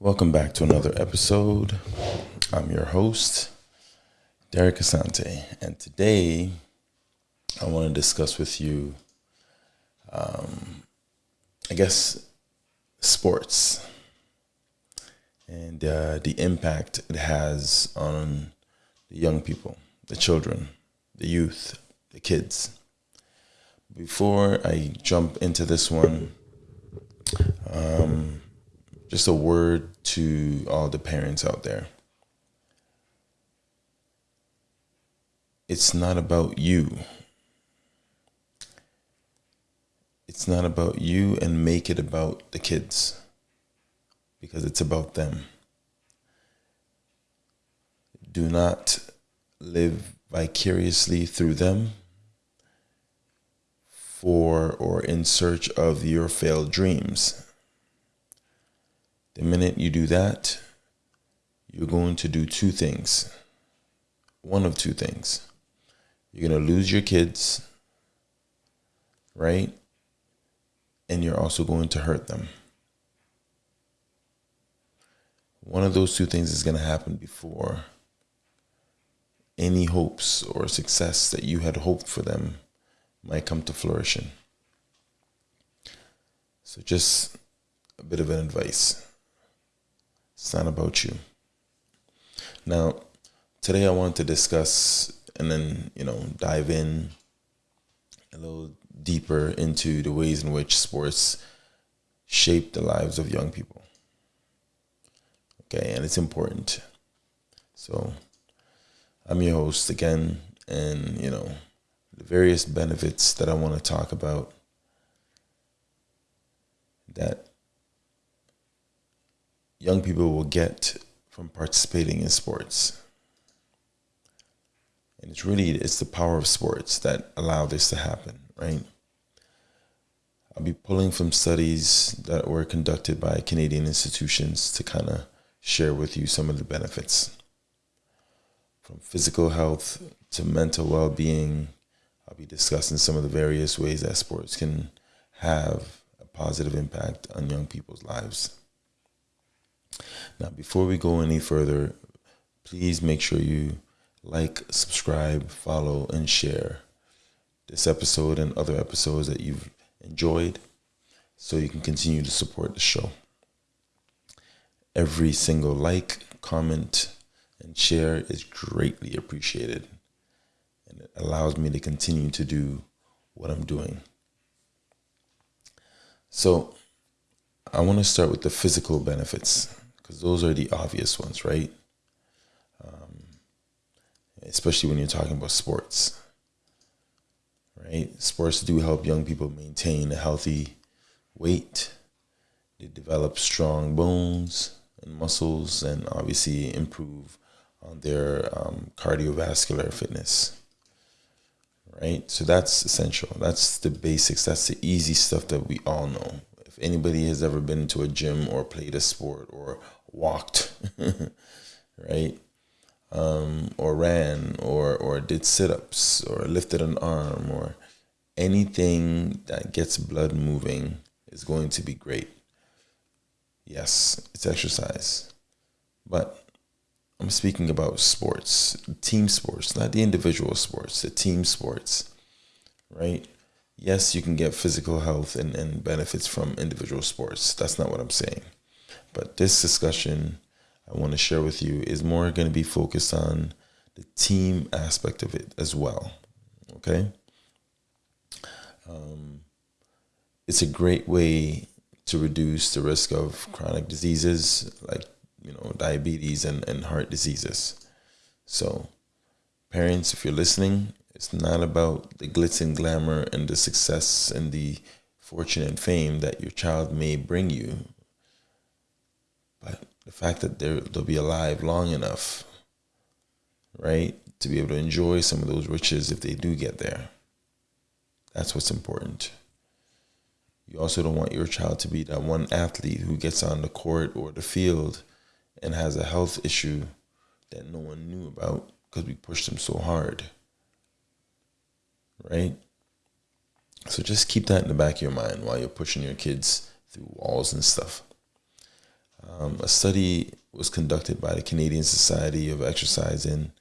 Welcome back to another episode. I'm your host, Derek Asante, and today I want to discuss with you, um, I guess, sports and uh, the impact it has on the young people, the children, the youth, the kids. Before I jump into this one, um, just a word to all the parents out there. It's not about you. It's not about you, and make it about the kids because it's about them. Do not live vicariously through them for or in search of your failed dreams. The minute you do that, you're going to do two things. One of two things. You're going to lose your kids, right? And you're also going to hurt them. One of those two things is going to happen before any hopes or success that you had hoped for them might come to flourishing. So, just a bit of an advice. It's not about you. Now, today I want to discuss and then, you know, dive in a little deeper into the ways in which sports shape the lives of young people. Okay, and it's important. So, I'm your host again, and you know, the various benefits that I want to talk about that young people will get from participating in sports. And it's really it's the power of sports that allow this to happen, right? I'll be pulling from studies that were conducted by Canadian institutions to kind of share with you some of the benefits. From physical health to mental well being, I'll be discussing some of the various ways that sports can have a positive impact on young people's lives. Now, before we go any further, please make sure you like, subscribe, follow, and share this episode and other episodes that you've enjoyed so you can continue to support the show. Every single like, comment, and share is greatly appreciated. And it allows me to continue to do what I'm doing. So, I want to start with the physical benefits because those are the obvious ones, right? Um, especially when you're talking about sports, right? Sports do help young people maintain a healthy weight. They develop strong bones and muscles, and obviously improve on their um, cardiovascular fitness. Right, so that's essential. That's the basics. That's the easy stuff that we all know. If anybody has ever been to a gym or played a sport or walked, right? Um, or ran or or did sit-ups or lifted an arm or anything that gets blood moving is going to be great. Yes, it's exercise. But I'm speaking about sports, team sports, not the individual sports, the team sports, right? Yes, you can get physical health and, and benefits from individual sports. That's not what I'm saying. But this discussion I want to share with you is more going to be focused on the team aspect of it as well. Okay. Um, it's a great way to reduce the risk of chronic diseases like you know diabetes and, and heart diseases. So, parents, if you're listening, it's not about the glitz and glamour and the success and the fortune and fame that your child may bring you but the fact that they'll be alive long enough, right, to be able to enjoy some of those riches if they do get there. That's what's important. You also don't want your child to be that one athlete who gets on the court or the field and has a health issue that no one knew about because we pushed them so hard. Right? So just keep that in the back of your mind while you're pushing your kids through walls and stuff. Um, a study was conducted by the Canadian Society of Exercise and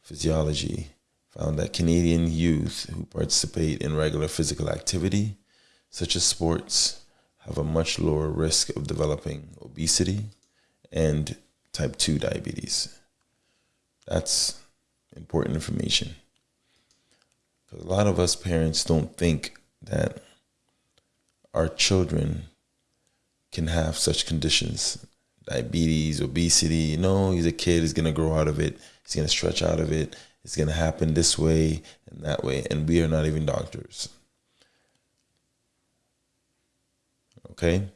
Physiology found that Canadian youth who participate in regular physical activity, such as sports, have a much lower risk of developing obesity and type 2 diabetes. That's important information. A lot of us parents don't think that our children can have such conditions diabetes, obesity. you know he's a kid, he's going to grow out of it, he's going to stretch out of it, it's going to happen this way and that way. And we are not even doctors. Okay?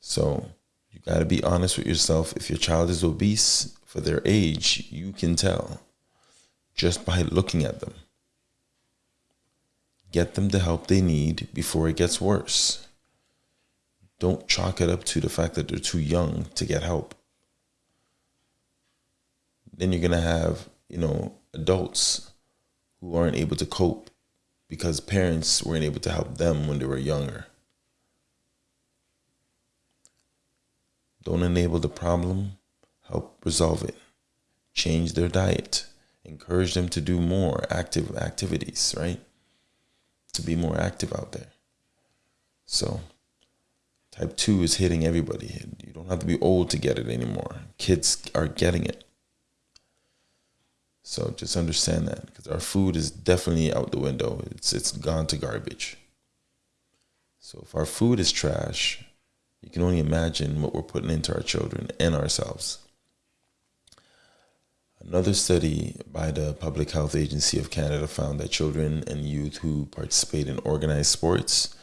So you got to be honest with yourself. If your child is obese for their age, you can tell just by looking at them. Get them the help they need before it gets worse. Don't chalk it up to the fact that they're too young to get help. Then you're going to have, you know, adults who aren't able to cope because parents weren't able to help them when they were younger. Don't enable the problem, help resolve it. Change their diet. Encourage them to do more active activities, right? To be more active out there. So, type 2 is hitting everybody. You don't have to be old to get it anymore. Kids are getting it. So just understand that because our food is definitely out the window. It's it's gone to garbage. So if our food is trash, you can only imagine what we're putting into our children and ourselves. Another study by the Public Health Agency of Canada found that children and youth who participate in organized sports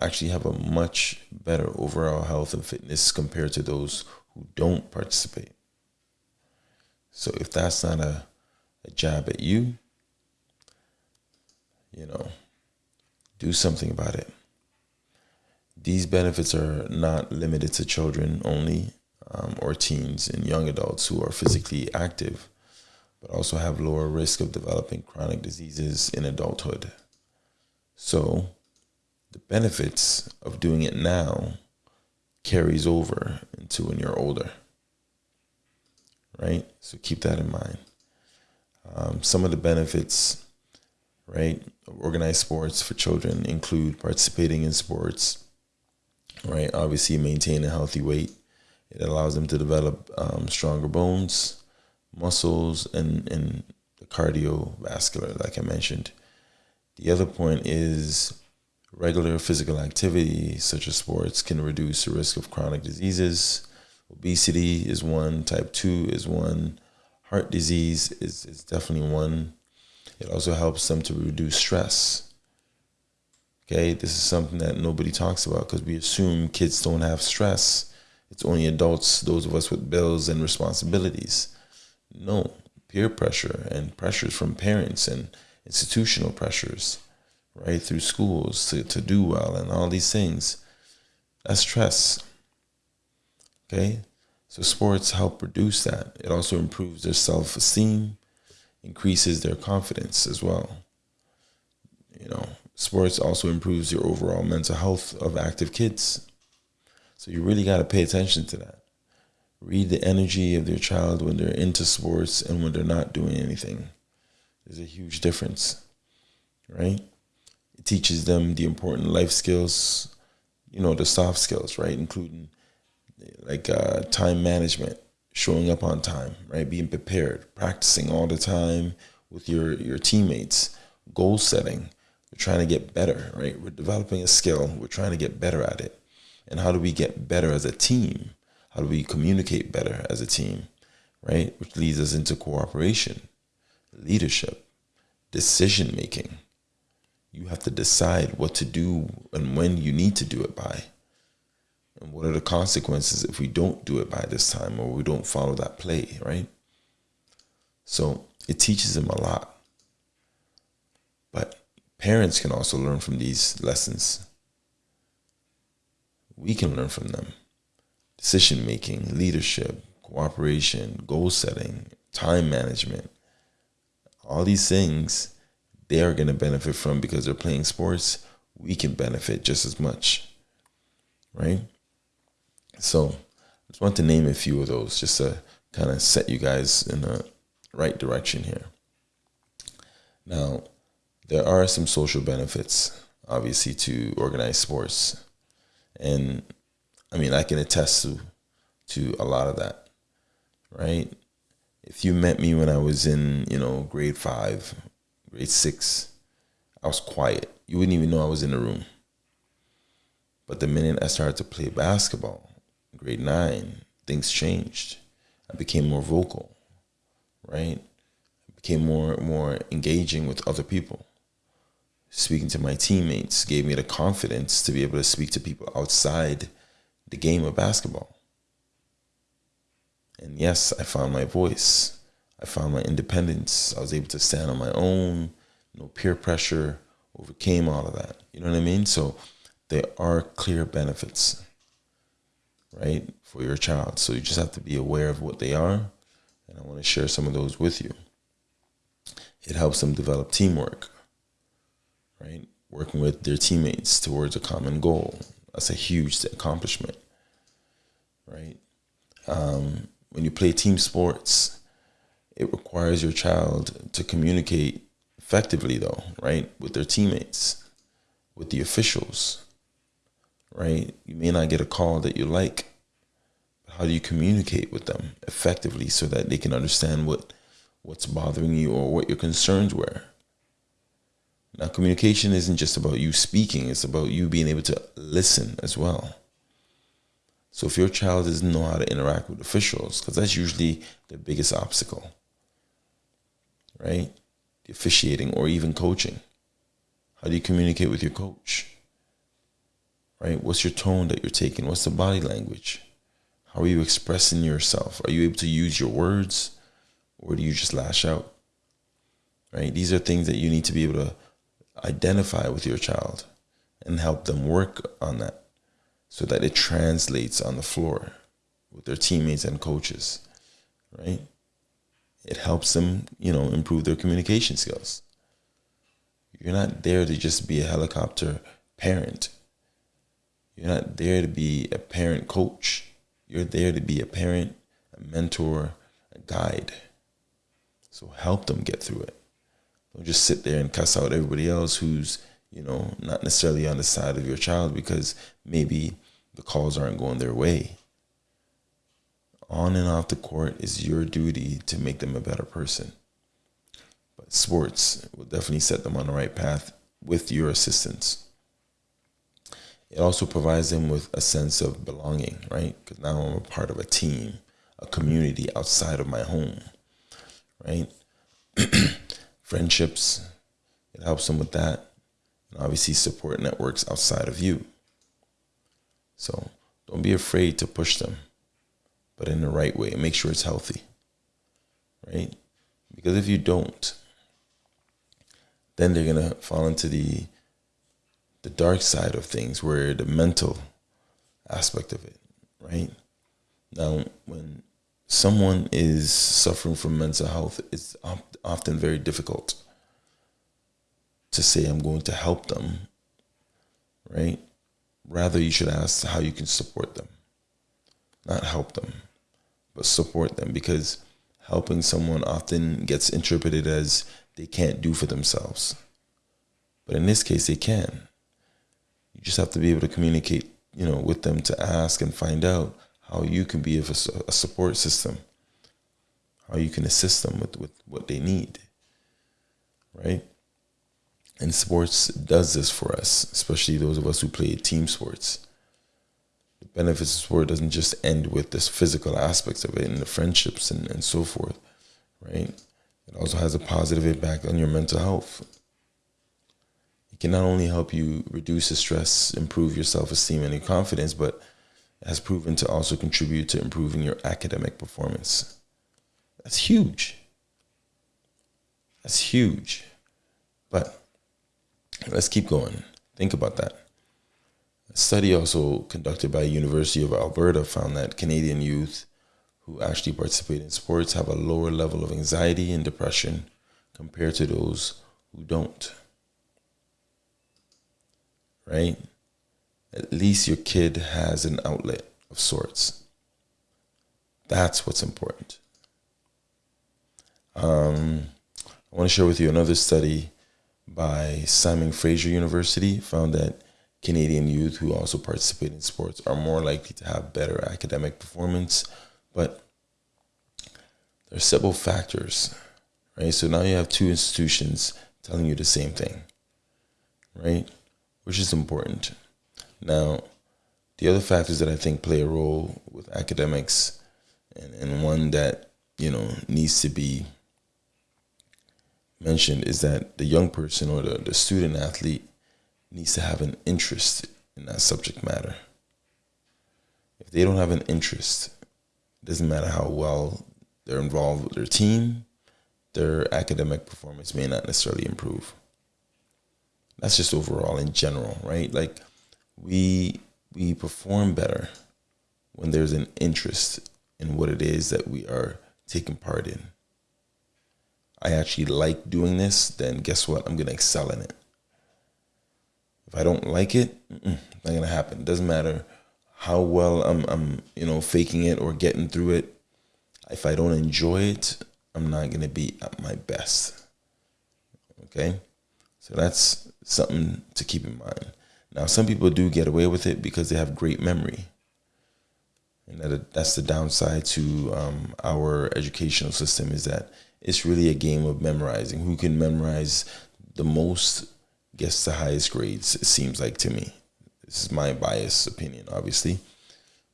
actually have a much better overall health and fitness compared to those who don't participate. So if that's not a, a jab at you, you know, do something about it. These benefits are not limited to children only um, or teens and young adults who are physically active, but also have lower risk of developing chronic diseases in adulthood. So, the benefits of doing it now carries over into when you're older. Right? So keep that in mind. Um, some of the benefits, right, of organized sports for children include participating in sports, right? Obviously, maintain a healthy weight. It allows them to develop um, stronger bones, muscles, and, and the cardiovascular, like I mentioned. The other point is regular physical activity, such as sports, can reduce the risk of chronic diseases. Obesity is one, type 2 is one, heart disease is, is definitely one. It also helps them to reduce stress. Okay, this is something that nobody talks about because we assume kids don't have stress. It's only adults, those of us with bills and responsibilities. No, peer pressure and pressures from parents and institutional pressures, right, through schools to, to do well and all these things. That's stress. Okay, so sports help reduce that. It also improves their self esteem, increases their confidence as well. You know, sports also improves your overall mental health of active kids. So you really got to pay attention to that. Read the energy of your child when they're into sports and when they're not doing anything. There's a huge difference, right? It teaches them the important life skills, you know, the soft skills, right? Including like uh, time management, showing up on time, right? Being prepared, practicing all the time with your, your teammates, goal setting, we're trying to get better, right? We're developing a skill. We're trying to get better at it. And how do we get better as a team? How do we communicate better as a team, right? Which leads us into cooperation, leadership, decision making. You have to decide what to do and when you need to do it by. And what are the consequences if we don't do it by this time or we don't follow that play, right? So it teaches them a lot. But Parents can also learn from these lessons. We can learn from them. Decision making, leadership, cooperation, goal setting, time management, all these things they are going to benefit from because they're playing sports. We can benefit just as much. Right? So I just want to name a few of those just to kind of set you guys in the right direction here. Now, there are some social benefits, obviously, to organized sports. And I mean, I can attest to, to a lot of that, right? If you met me when I was in, you know, grade five, grade six, I was quiet. You wouldn't even know I was in the room. But the minute I started to play basketball, grade nine, things changed. I became more vocal, right? I became more more engaging with other people. Speaking to my teammates gave me the confidence to be able to speak to people outside the game of basketball. And yes, I found my voice. I found my independence. I was able to stand on my own, no peer pressure, overcame all of that. You know what I mean? So there are clear benefits, right, for your child. So you just have to be aware of what they are. And I want to share some of those with you. It helps them develop teamwork, right? Working with their teammates towards a common goal. That's a huge accomplishment, right? Um, when you play team sports, it requires your child to communicate effectively, though, right, with their teammates, with the officials, right? You may not get a call that you like. But How do you communicate with them effectively so that they can understand what what's bothering you or what your concerns were? Now, communication isn't just about you speaking, it's about you being able to listen as well. So, if your child doesn't know how to interact with officials, because that's usually the biggest obstacle, right? The officiating or even coaching. How do you communicate with your coach? right? What's your tone that you're taking? What's the body language? How are you expressing yourself? Are you able to use your words or do you just lash out? Right? These are things that you need to be able to identify with your child and help them work on that so that it translates on the floor with their teammates and coaches, right? It helps them, you know, improve their communication skills. You're not there to just be a helicopter parent. You're not there to be a parent coach. You're there to be a parent, a mentor, a guide. So help them get through it. Don't just sit there and cuss out everybody else who's, you know, not necessarily on the side of your child because maybe the calls aren't going their way. On and off the court is your duty to make them a better person. But sports will definitely set them on the right path with your assistance it also provides them with a sense of belonging, right? Because now I'm a part of a team, a community outside of my home, right? Friendships, it helps them with that. And obviously, support networks outside of you. So don't be afraid to push them, but in the right way. Make sure it's healthy, right? Because if you don't, then they're going to fall into the the dark side of things, where the mental aspect of it, right? Now, when someone is suffering from mental health, it's often very difficult to say, I'm going to help them, right? Rather, you should ask how you can support them. Not help them, but support them because helping someone often gets interpreted as they can't do for themselves. But in this case, they can you just have to be able to communicate, you know, with them to ask and find out how you can be a, a support system, how you can assist them with, with what they need, right? And sports does this for us, especially those of us who play team sports. The benefits of sport doesn't just end with this physical aspects of it and the friendships and, and so forth, right? It also has a positive impact on your mental health it can not only help you reduce the stress, improve your self esteem and your confidence, but has proven to also contribute to improving your academic performance. That's huge. That's huge. But let's keep going. Think about that. A study also conducted by University of Alberta found that Canadian youth who actually participate in sports have a lower level of anxiety and depression compared to those who don't right? At least your kid has an outlet of sorts. That's what's important. Um, I want to share with you another study by Simon Fraser University found that Canadian youth who also participate in sports are more likely to have better academic performance, but there are several factors, right? So now you have two institutions telling you the same thing, right? Which is important. Now, the other factors that I think play a role with academics and, and one that, you know, needs to be mentioned is that the young person or the, the student athlete needs to have an interest in that subject matter. If they don't have an interest, it doesn't matter how well they're involved with their team, their academic performance may not necessarily improve. That's just overall in general, right? Like we we perform better when there's an interest in what it is that we are taking part in. I actually like doing this, then guess what? I'm going to excel in it. If I don't like it, not going to happen. It doesn't matter how well I'm, I'm, you know, faking it or getting through it. If I don't enjoy it, I'm not going to be at my best. Okay? So that's something to keep in mind. Now, some people do get away with it because they have great memory. And that, that's the downside to um, our educational system is that it's really a game of memorizing. Who can memorize the most gets the highest grades, it seems like to me. This is my biased opinion, obviously.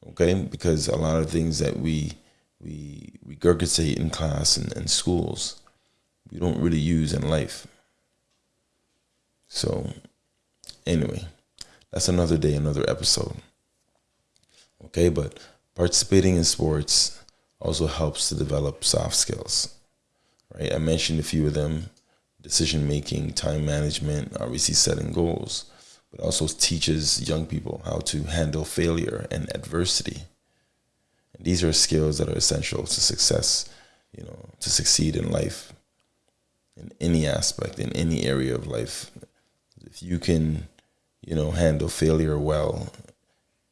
Okay, because a lot of things that we we regurgitate in class and, and schools, we don't really use in life. So anyway, that's another day, another episode. Okay, but participating in sports also helps to develop soft skills right? I mentioned a few of them decision making, time management, obviously setting goals, but also teaches young people how to handle failure and adversity. And these are skills that are essential to success, you know, to succeed in life in any aspect, in any area of life. If you can, you know, handle failure well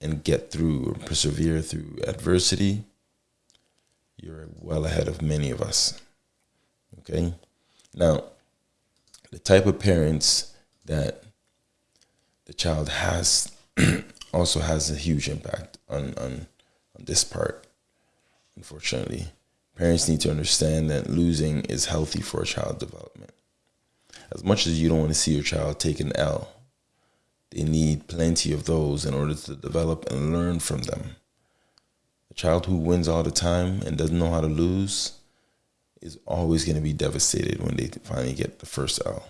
and get through or persevere through adversity, you're well ahead of many of us. Okay. Now, the type of parents that the child has also has a huge impact on, on, on this part, unfortunately. Parents need to understand that losing is healthy for a child development. As much as you don't want to see your child take an L, they need plenty of those in order to develop and learn from them. A child who wins all the time and doesn't know how to lose is always going to be devastated when they finally get the first L.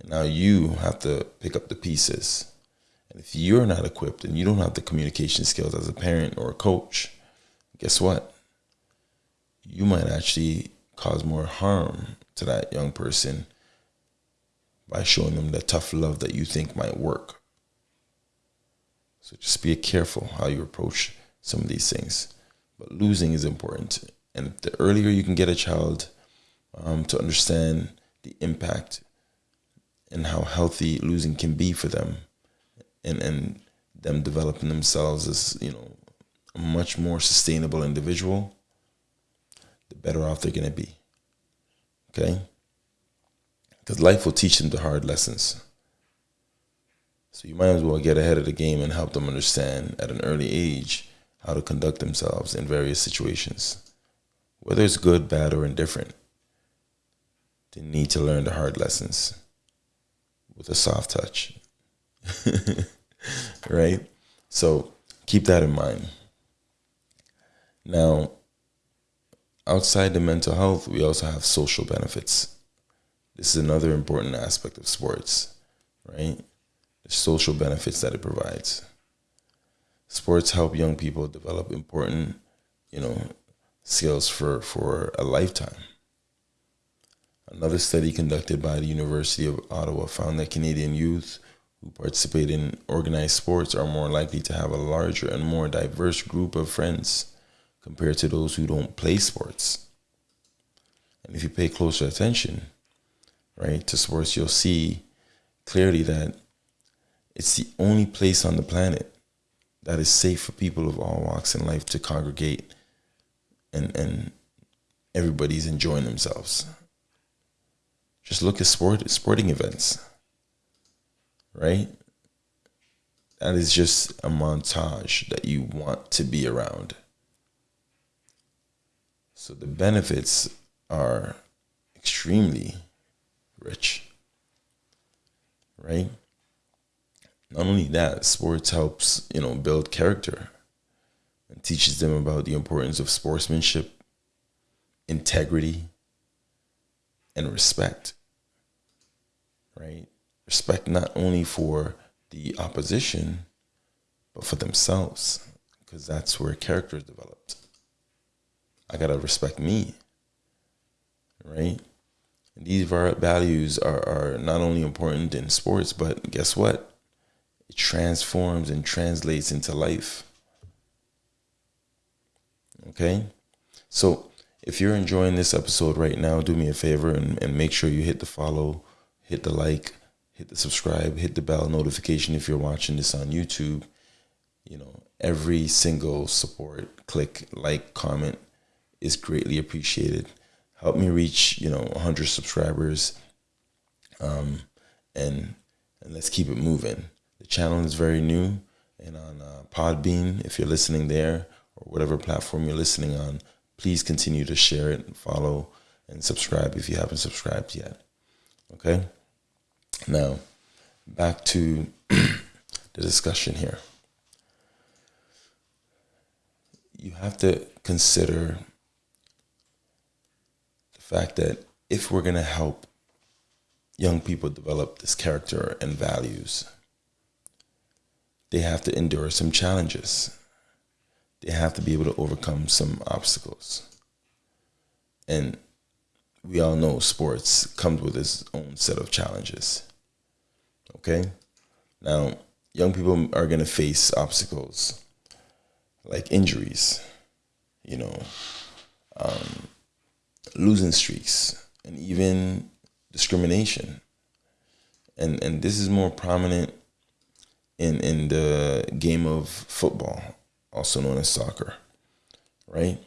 And now you have to pick up the pieces. And if you're not equipped and you don't have the communication skills as a parent or a coach, guess what? You might actually cause more harm to that young person by showing them the tough love that you think might work. So just be careful how you approach some of these things. But losing is important. And the earlier you can get a child um, to understand the impact and how healthy losing can be for them and, and them developing themselves as, you know, a much more sustainable individual, the better off they're going to be. Okay? Because life will teach them the hard lessons. So you might as well get ahead of the game and help them understand at an early age how to conduct themselves in various situations whether it's good, bad, or indifferent. They need to learn the hard lessons with a soft touch. right? So keep that in mind. Now, outside the mental health, we also have social benefits. This is another important aspect of sports, right? The social benefits that it provides. Sports help young people develop important, you know, skills for, for a lifetime. Another study conducted by the University of Ottawa found that Canadian youth who participate in organized sports are more likely to have a larger and more diverse group of friends compared to those who don't play sports. And if you pay closer attention, right, to sports, you'll see clearly that it's the only place on the planet that is safe for people of all walks in life to congregate and and everybody's enjoying themselves. Just look at sport sporting events. Right? That is just a montage that you want to be around. So the benefits are extremely rich. Right? Not only that, sports helps, you know, build character and teaches them about the importance of sportsmanship, integrity, and respect. Right? Respect not only for the opposition, but for themselves, because that's where character is developed. I gotta respect me, right? These values are, are not only important in sports, but guess what? It transforms and translates into life. Okay? So if you're enjoying this episode right now, do me a favor and, and make sure you hit the follow, hit the like, hit the subscribe, hit the bell notification if you're watching this on YouTube. You know, every single support, click, like, comment is greatly appreciated. Help me reach, you know, 100 subscribers. Um, and and let's keep it moving. The channel is very new, and on uh, Podbean, if you're listening there or whatever platform you're listening on, please continue to share it, and follow, and subscribe if you haven't subscribed yet. Okay. Now, back to the discussion here. You have to consider fact that if we're going to help young people develop this character and values, they have to endure some challenges. They have to be able to overcome some obstacles. And we all know sports comes with its own set of challenges. Okay? Now, young people are going to face obstacles like injuries, you know, um, losing streaks, and even discrimination. And, and this is more prominent in, in the game of football, also known as soccer, right?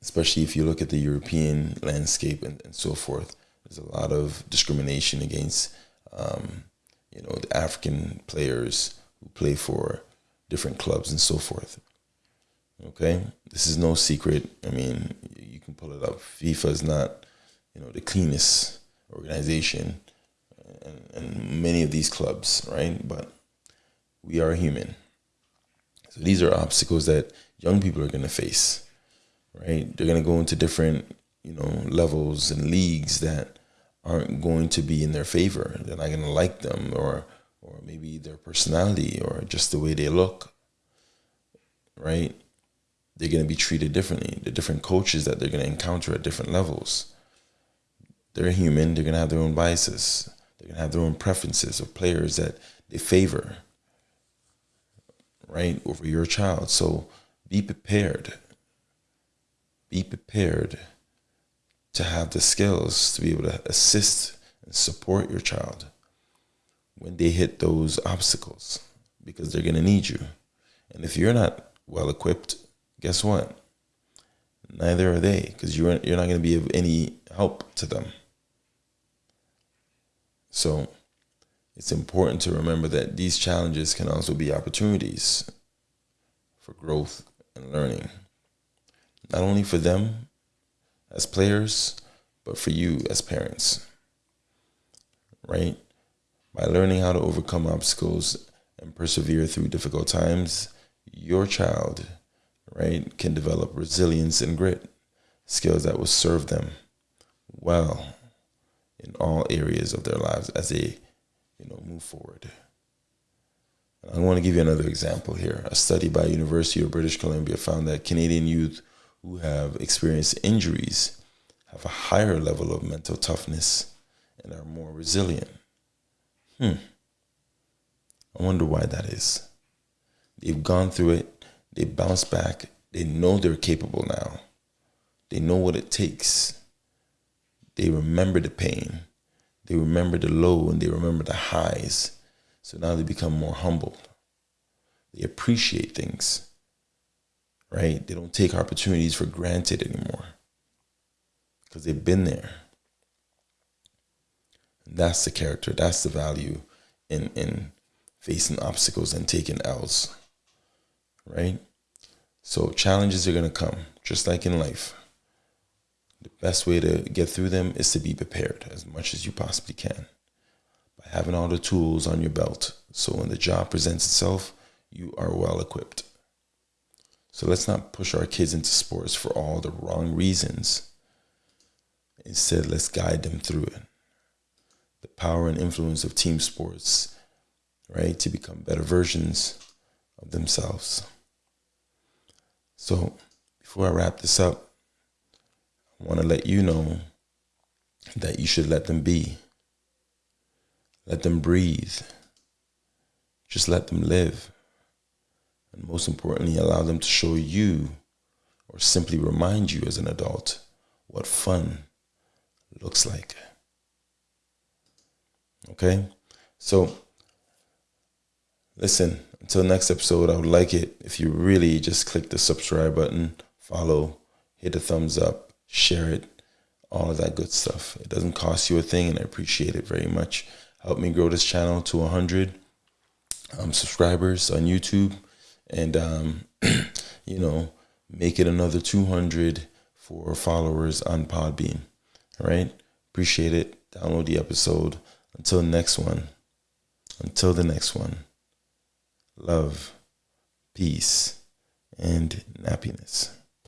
Especially if you look at the European landscape and, and so forth, there's a lot of discrimination against um, you know, the African players who play for different clubs and so forth. Okay, this is no secret. I mean, you can pull it up. FIFA is not, you know, the cleanest organization, and, and many of these clubs, right? But we are human. So these are obstacles that young people are going to face, right? They're going to go into different, you know, levels and leagues that aren't going to be in their favor. They're not going to like them, or or maybe their personality, or just the way they look. Right? They're going to be treated differently. The different coaches that they're going to encounter at different levels. They're human. They're going to have their own biases. They're going to have their own preferences of players that they favor. Right over your child. So be prepared. Be prepared to have the skills to be able to assist and support your child when they hit those obstacles because they're going to need you. And if you're not well equipped, guess what? Neither are they because you're, you're not going to be of any help to them. So it's important to remember that these challenges can also be opportunities for growth and learning, not only for them, as players, but for you as parents. Right? By learning how to overcome obstacles and persevere through difficult times, your child, right, can develop resilience and grit, skills that will serve them well in all areas of their lives as they, you know, move forward. I want to give you another example here. A study by University of British Columbia found that Canadian youth who have experienced injuries have a higher level of mental toughness and are more resilient. Hmm. I wonder why that is. They've gone through it, they bounce back, they know they're capable now. They know what it takes. They remember the pain. They remember the low and they remember the highs. So now they become more humble. They appreciate things right? They don't take opportunities for granted anymore because they've been there. And that's the character, that's the value in, in facing obstacles and taking L's, right? So challenges are going to come, just like in life. The best way to get through them is to be prepared as much as you possibly can by having all the tools on your belt. So when the job presents itself, you are well equipped. So let's not push our kids into sports for all the wrong reasons. Instead, let's guide them through it. The power and influence of team sports, right, to become better versions of themselves. So, before I wrap this up, I want to let you know that you should let them be. Let them breathe. Just let them live and most importantly, allow them to show you or simply remind you as an adult what fun looks like. Okay? So, listen, until next episode, I would like it if you really just click the subscribe button, follow, hit a thumbs up, share it, all of that good stuff. It doesn't cost you a thing, and I appreciate it very much. Help me grow this channel to 100 um, subscribers on YouTube and um, you know make it another 200 for followers on Podbean. All right, appreciate it. Download the episode. Until next one. Until the next one. Love, peace, and happiness.